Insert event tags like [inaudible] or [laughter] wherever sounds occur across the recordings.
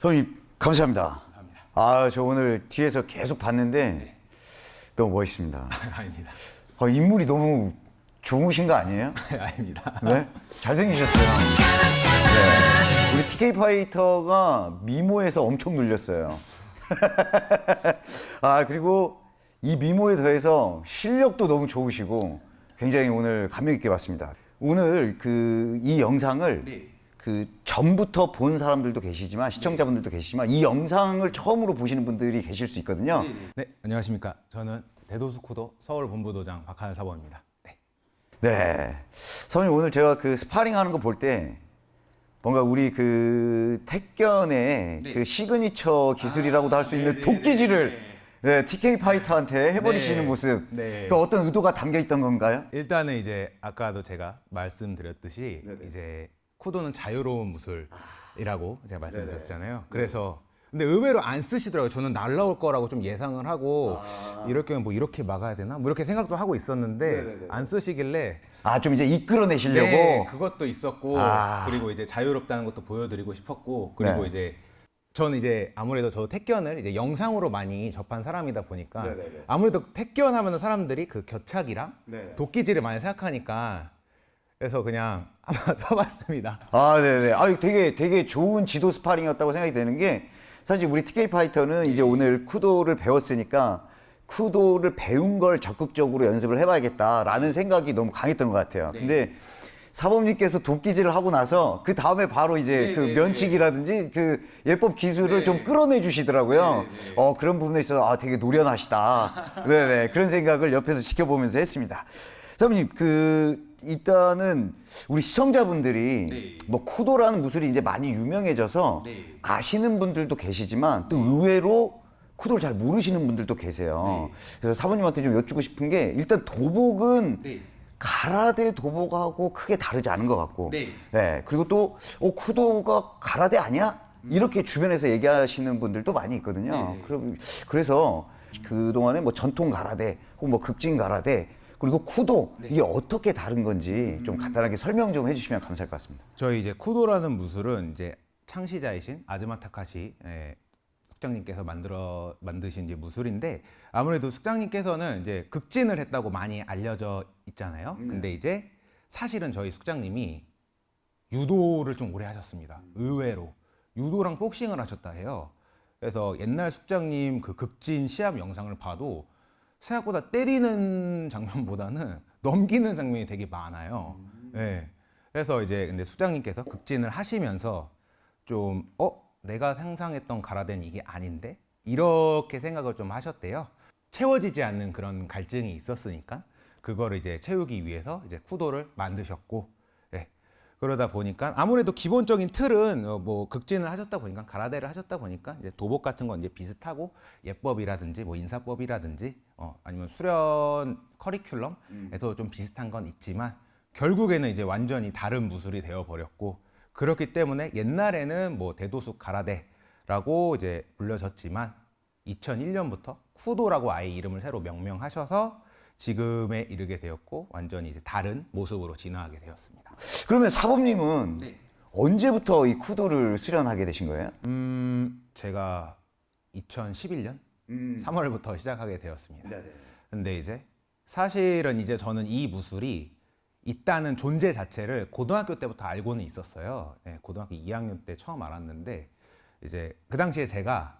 선생님 감사합니다. 아, 저 오늘 뒤에서 계속 봤는데 너무 멋있습니다. [laughs] 아닙니다. 아, 인물이 너무 좋으신 거 아니에요? [laughs] 아닙니다. 네? 잘생기셨어요. 네. 우리 TK 파이터가 미모에서 엄청 눌렸어요. [laughs] 아, 그리고 이 미모에 더해서 실력도 너무 좋으시고 굉장히 오늘 감명 있게 봤습니다. 오늘 그 이 영상을 네. 그 전부터 본 사람들도 계시지만 시청자분들도 계시지만 이 영상을 처음으로 보시는 분들이 계실 수 있거든요. 네, 안녕하십니까. 저는 대도숙 쿠도 서울본부도장 박하는 사범입니다. 네. 네. 선생님 오늘 제가 그 스파링 하는 거 볼 때 뭔가 우리 그 택견의 네. 그 시그니처 기술이라고도 할 수 있는 도끼질을 네, TK 파이터한테 해버리시는 네. 모습. 네. 그 어떤 의도가 담겨 있던 건가요? 일단은 이제 아까도 제가 말씀드렸듯이 네네. 이제 쿠도는 자유로운 무술이라고 제가 말씀드렸잖아요. 네. 그래서 근데 의외로 안 쓰시더라고요. 저는 날라올 거라고 좀 예상을 하고 아. 이렇게 뭐 이렇게 막아야 되나? 뭐 이렇게 생각도 하고 있었는데 네네네. 안 쓰시길래 아, 좀 이제 이끌어내시려고. 네, 그것도 있었고 아. 그리고 이제 자유롭다는 것도 보여드리고 싶었고 그리고 네. 이제 저는 이제 아무래도 저 택견을 이제 영상으로 많이 접한 사람이다 보니까 네네네. 아무래도 택견 하면은 사람들이 그 겨착이랑 네. 도끼질을 많이 생각하니까 그래서 그냥 한번 [laughs] 써봤습니다. 아, 네네. 아, 되게 되게 좋은 지도 스파링이었다고 생각이 되는 게 사실 우리 TK 파이터는 이제 오늘 쿠도를 배웠으니까 쿠도를 배운 걸 적극적으로 연습을 해봐야겠다라는 생각이 너무 강했던 것 같아요. 근데 사범님께서 도끼질을 하고 나서 그 다음에 바로 이제 그 면치기라든지 그 예법 기술을 좀 끌어내 주시더라고요. 어 그런 부분에 있어서 아 되게 노련하시다. 네네 [laughs] 그런 생각을 옆에서 지켜보면서 했습니다. 사범님 그 일단은 우리 시청자분들이 뭐 쿠도라는 무술이 이제 많이 유명해져서 아시는 분들도 계시지만 또 의외로 쿠도를 잘 모르시는 분들도 계세요. 그래서 사모님한테 좀 여쭙고 싶은 게 일단 도복은 가라데 도복하고 크게 다르지 않은 것 같고, 네. 그리고 또 어, 쿠도가 가라데 아니야? 이렇게 주변에서 얘기하시는 분들도 많이 있거든요. 그럼 그래서 그 동안에 뭐 전통 가라데 혹은 뭐 극진 가라데 그리고 쿠도 이게 어떻게 다른 건지 좀 간단하게 설명 좀 해주시면 감사할 것 같습니다. 저희 이제 쿠도라는 무술은 이제 창시자이신 아즈마 타카시 예, 숙장님께서 만들어 만드신 이제 무술인데 아무래도 숙장님께서는 이제 극진을 했다고 많이 알려져 있잖아요. 근데 이제 사실은 저희 숙장님이 유도를 좀 오래 하셨습니다. 의외로 유도랑 복싱을 하셨다 해요. 그래서 옛날 숙장님 그 극진 시합 영상을 봐도 생각보다 때리는 장면보다는 [laughs] 넘기는 장면이 되게 많아요. 예. 그래서 이제 근데 수장님께서 극진을 하시면서 좀 어? 내가 상상했던 가라덴 이게 아닌데? 이렇게 생각을 좀 하셨대요. 채워지지 않는 그런 갈증이 있었으니까 그거를 이제 채우기 위해서 이제 쿠도를 만드셨고 예. 그러다 보니까 아무래도 기본적인 틀은 어, 뭐 극진을 하셨다 보니까 가라데를 하셨다 보니까 이제 도복 같은 건 이제 비슷하고 예법이라든지 뭐 인사법이라든지 어, 아니면 수련 커리큘럼에서 좀 비슷한 건 있지만 결국에는 이제 완전히 다른 무술이 되어 버렸고 그렇기 때문에 옛날에는 뭐 대도수 가라데라고 이제 불려졌지만 2001년부터 쿠도라고 아예 이름을 새로 명명하셔서 지금에 이르게 되었고 완전히 이제 다른 모습으로 진화하게 되었습니다. 그러면 사범님은 언제부터 이 쿠도를 수련하게 되신 거예요? 음, 제가 2011년 3월부터 시작하게 되었습니다. 근데 이제 사실은 이제 저는 이 무술이 있다는 존재 자체를 고등학교 때부터 알고는 있었어요. 예, 고등학교 2학년 때 처음 알았는데 이제 그 당시에 제가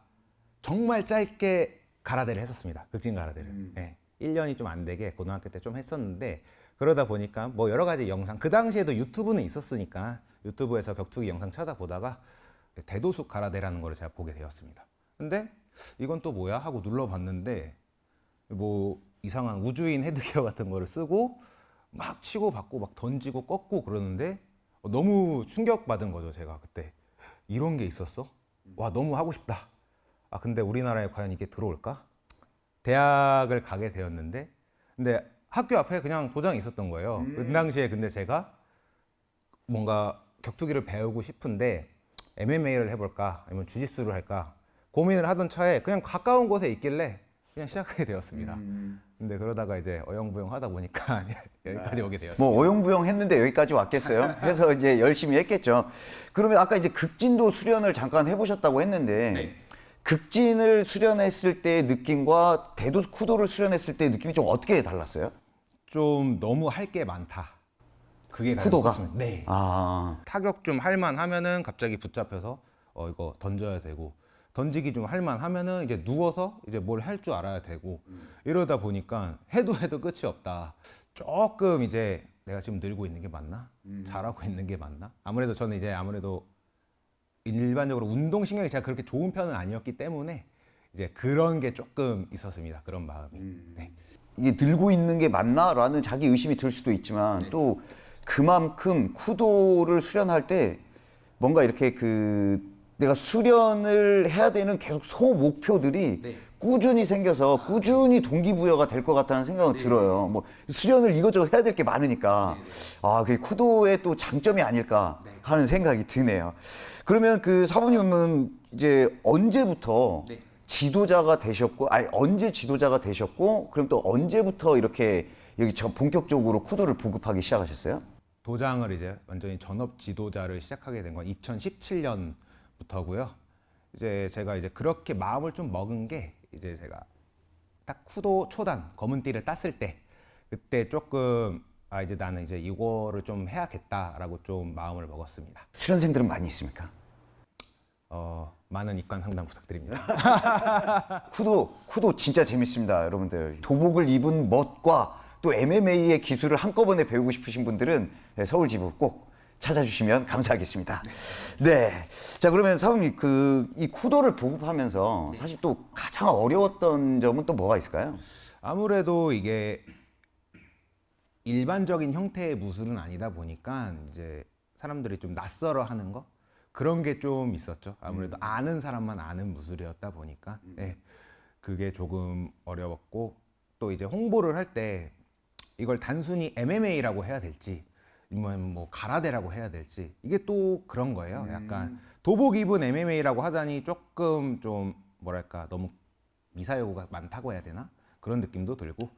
정말 짧게 가라데를 했었습니다. 극진 가라데를. 예, 1년이 좀 안 되게 고등학교 때 좀 했었는데 그러다 보니까 뭐 여러 가지 영상 그 당시에도 유튜브는 있었으니까 유튜브에서 격투기 영상 찾아보다가 대도수 가라데라는 거를 제가 보게 되었습니다. 근데 이건 또 뭐야 하고 눌러봤는데 뭐 이상한 우주인 헤드기어 같은 거를 쓰고 막 치고 받고 막 던지고 꺾고 그러는데 너무 충격받은 거죠 제가 그때 이런 게 있었어? 와 너무 하고 싶다 아 근데 우리나라에 과연 이게 들어올까? 대학을 가게 되었는데 근데 학교 앞에 그냥 도장이 있었던 거예요 그 당시에 근데 제가 뭔가 격투기를 배우고 싶은데 MMA를 해볼까 아니면 주짓수를 할까 고민을 하던 차에 그냥 가까운 곳에 있길래 그냥 시작하게 되었습니다. 근데 그러다가 이제 어영부영 하다 보니까 [laughs] 여기까지 오게 되었어요. 뭐 어용부용 했는데 여기까지 왔겠어요. [laughs] 해서 이제 열심히 했겠죠. 그러면 아까 이제 극진도 수련을 잠깐 해보셨다고 했는데 네. 극진을 수련했을 때의 느낌과 대도 쿠도를 수련했을 때의 느낌이 좀 어떻게 달랐어요? 좀 너무 할 게 많다. 그게 쿠도가? 네. 아, 타격 좀 할만 하면은 갑자기 붙잡혀서 어 이거 던져야 되고 던지기 좀 할만 하면은 이제 누워서 이제 뭘 할 줄 알아야 되고 이러다 보니까 해도 해도 끝이 없다. 조금 이제 내가 지금 늘고 있는 게 맞나? 잘하고 있는 게 맞나? 아무래도 저는 이제 아무래도 일반적으로 운동 신경이 제가 그렇게 좋은 편은 아니었기 때문에 이제 그런 게 조금 있었습니다. 그런 마음이. 네. 이게 늘고 있는 게 맞나라는 자기 의심이 들 수도 있지만 네. 또 그만큼 쿠도를 수련할 때 뭔가 이렇게 그 내가 수련을 해야 되는 계속 소 목표들이 네. 꾸준히 생겨서 꾸준히 동기부여가 될 것 같다는 생각은 네. 들어요. 뭐 수련을 이것저것 해야 될 게 많으니까 아, 그게 쿠도의 또 장점이 아닐까 네. 하는 생각이 드네요. 그러면 그 사부님은 이제 언제부터 네. 지도자가 되셨고, 아니 언제 지도자가 되셨고, 그럼 또 언제부터 이렇게 여기 저 본격적으로 쿠도를 보급하기 시작하셨어요? 도장을 이제 완전히 전업 지도자를 시작하게 된 건 2017년부터고요. 이제 제가 이제 그렇게 마음을 좀 먹은 게 이제 제가 딱 쿠도 초단 검은 띠를 땄을 때 그때 조금 아 이제 나는 이제 이거를 좀 해야겠다라고 좀 마음을 먹었습니다. 수련생들은 많이 있습니까? 어 많은 입관 상담 부탁드립니다. [laughs] 쿠도 쿠도 진짜 재밌습니다, 여러분들. 도복을 입은 멋과 또 MMA의 기술을 한꺼번에 배우고 싶으신 분들은 네, 서울 지부 꼭 찾아주시면 감사하겠습니다. 네. 자 그러면 사부님 그 이 쿠도를 보급하면서 사실 또 가장 어려웠던 점은 또 뭐가 있을까요? 아무래도 이게 일반적인 형태의 무술은 아니다 보니까 이제 사람들이 좀 낯설어 하는 거 그런 게 좀 있었죠. 아무래도 아는 사람만 아는 무술이었다 보니까 예, 그게 조금 어려웠고 또 이제 홍보를 할 때 이걸 단순히 MMA라고 해야 될지 뭐 가라데라고 해야 될지. 이게 또 그런 거예요. 약간 도복 입은 MMA라고 하자니 조금 좀 뭐랄까 너무 미사여구가 많다고 해야 되나? 그런 느낌도 들고.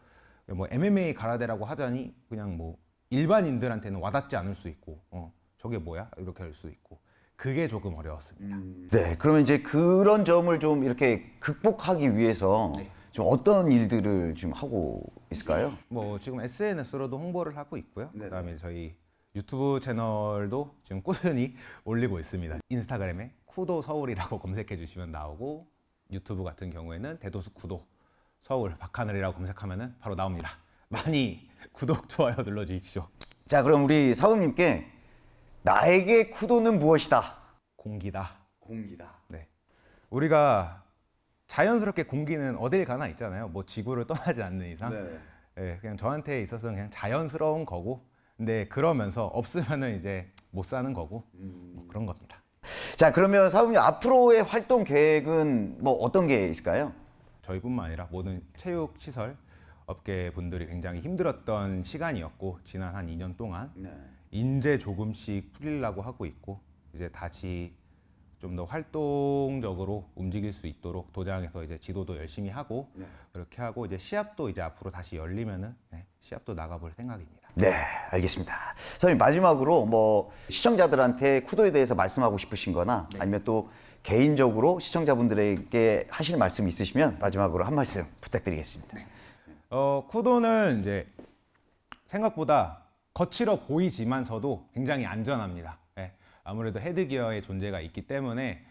뭐 MMA 가라데라고 하자니 그냥 뭐 일반인들한테는 와닿지 않을 수 있고 어 저게 뭐야? 이렇게 할 수 있고. 그게 조금 어려웠습니다. 네, 그러면 이제 그런 점을 좀 이렇게 극복하기 위해서 좀 어떤 일들을 좀 하고 있을까요? 뭐 지금 SNS로도 홍보를 하고 있고요. 네네. 그다음에 저희 유튜브 채널도 지금 꾸준히 [laughs] 올리고 있습니다. 인스타그램에 쿠도 서울이라고 [laughs] 검색해 주시면 나오고 유튜브 같은 경우에는 대도수 쿠도 서울 박하늘이라고 검색하면은 바로 나옵니다. [laughs] 많이 구독 좋아요 눌러 주십시오. 자, 그럼 우리 사부님께 나에게 쿠도는 무엇이다? 공기다. 공기다. 네. 우리가 자연스럽게 공기는 어딜 가나 있잖아요. 뭐 지구를 떠나지 않는 이상. 네. 예, 그냥 저한테 있어서는 그냥 자연스러운 거고. 근데 그러면서 없으면은 이제 못 사는 거고. 뭐 그런 겁니다. 자, 그러면 사부님 앞으로의 활동 계획은 뭐 어떤 게 있을까요? 저희뿐만 아니라 모든 체육 시설 업계 분들이 굉장히 힘들었던 시간이었고 지난 한 2년 동안 이제 조금씩 풀리려고 하고 있고 이제 다시 좀 더 활동적으로 움직일 수 있도록 도장에서 이제 지도도 열심히 하고 그렇게 하고 이제 시합도 이제 앞으로 다시 열리면은 네, 시합도 나가볼 생각입니다. 네, 알겠습니다. 사장님 마지막으로 뭐 시청자들한테 쿠도에 대해서 말씀하고 싶으신 거나 아니면 또 개인적으로 시청자분들에게 하실 말씀 있으시면 마지막으로 한 말씀 부탁드리겠습니다. 어, 쿠도는 이제 생각보다 거칠어 보이지만서도 굉장히 안전합니다. 예, 아무래도 헤드기어의 존재가 있기 때문에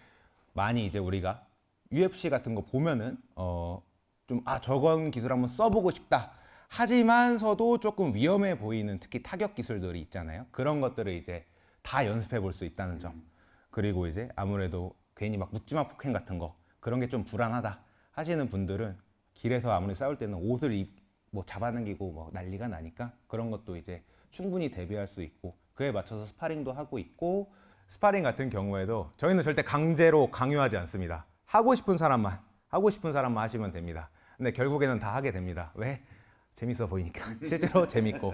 많이 이제 우리가 UFC 같은 거 보면은 어, 좀 아 저건 기술 한번 써보고 싶다. 하지만서도 조금 위험해 보이는 특히 타격 기술들이 있잖아요. 그런 것들을 이제 다 연습해 볼 수 있다는 점. 그리고 이제 아무래도 괜히 막 묻지마 폭행 같은 거 그런 게 좀 불안하다 하시는 분들은 길에서 아무리 싸울 때는 옷을 입, 뭐 잡아당기고 뭐 난리가 나니까 그런 것도 이제 충분히 대비할 수 있고 그에 맞춰서 스파링도 하고 있고 스파링 같은 경우에도 저희는 절대 강제로 강요하지 않습니다. 하고 싶은 사람만 하고 싶은 사람만 하시면 됩니다. 근데 결국에는 다 하게 됩니다. 왜? 재밌어 보이니까 [laughs] 실제로 재밌고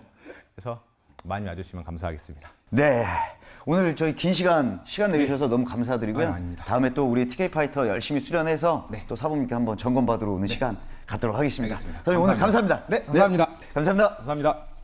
그래서 많이 와주시면 감사하겠습니다. 네. 오늘 저희 긴 시간 시간 내주셔서 너무 감사드리고요. 아닙니다. 다음에 또 우리 TK 파이터 열심히 수련해서 네. 또 사부님께 한번 점검 받으러 오는 시간 갖도록 하겠습니다. 알겠습니다. 선생님 오늘 감사합니다. 네, 감사합니다. 감사합니다. 감사합니다.